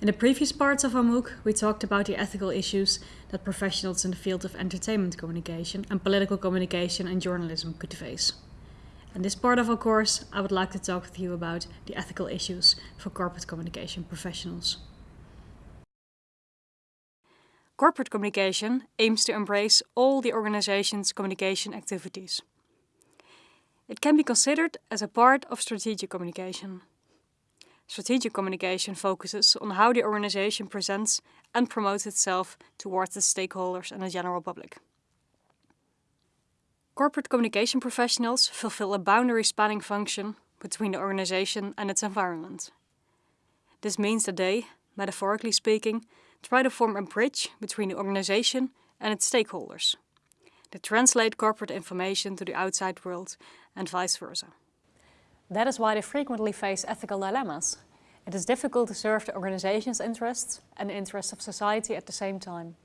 In the previous parts of our MOOC, we talked about the ethical issues that professionals in the field of entertainment communication and political communication and journalism could face. In this part of our course, I would like to talk with you about the ethical issues for corporate communication professionals. Corporate communication aims to embrace all the organization's communication activities. It can be considered as a part of strategic communication. Strategic communication focuses on how the organization presents and promotes itself towards the stakeholders and the general public. Corporate communication professionals fulfill a boundary spanning function between the organization and its environment. This means that they, metaphorically speaking, try to form a bridge between the organization and its stakeholders. They translate corporate information to the outside world and vice versa. That is why they frequently face ethical dilemmas. It is difficult to serve the organization's interests and the interests of society at the same time.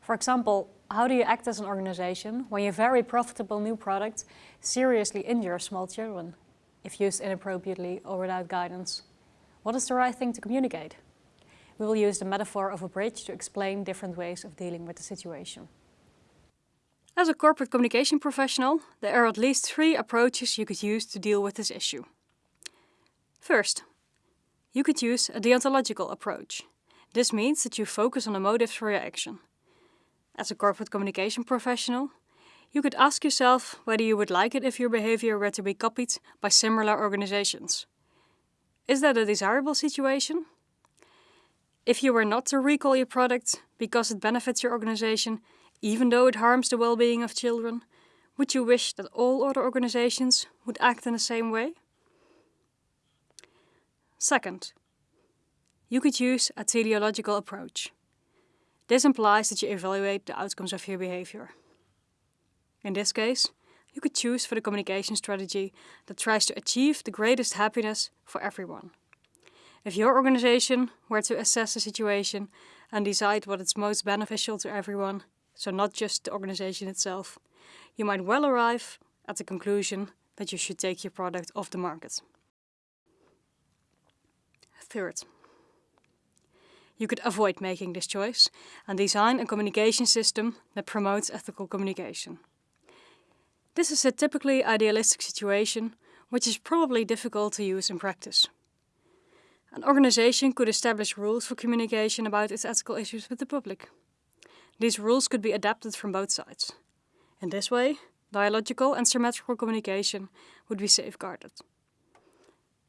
For example, how do you act as an organization when your very profitable new product seriously injures small children, if used inappropriately or without guidance? What is the right thing to communicate? We will use the metaphor of a bridge to explain different ways of dealing with the situation. As a corporate communication professional, there are at least three approaches you could use to deal with this issue. First, you could use a deontological approach. This means that you focus on the motives for your action. As a corporate communication professional, you could ask yourself whether you would like it if your behavior were to be copied by similar organizations. Is that a desirable situation? If you were not to recall your product because it benefits your organization, even though it harms the well-being of children, would you wish that all other organizations would act in the same way? Second, you could use a teleological approach. This implies that you evaluate the outcomes of your behavior. In this case, you could choose for the communication strategy that tries to achieve the greatest happiness for everyone. If your organization were to assess the situation and decide what is most beneficial to everyone, so not just the organization itself, you might well arrive at the conclusion that you should take your product off the market. Third, you could avoid making this choice and design a communication system that promotes ethical communication. This is a typically idealistic situation, which is probably difficult to use in practice. An organization could establish rules for communication about its ethical issues with the public. These rules could be adapted from both sides. In this way, dialogical and symmetrical communication would be safeguarded.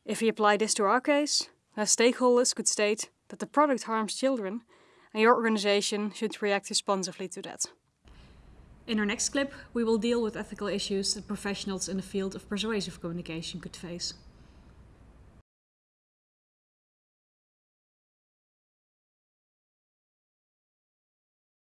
If we apply this to our case, then stakeholders could state that the product harms children and your organization should react responsively to that. In our next clip, we will deal with ethical issues that professionals in the field of persuasive communication could face.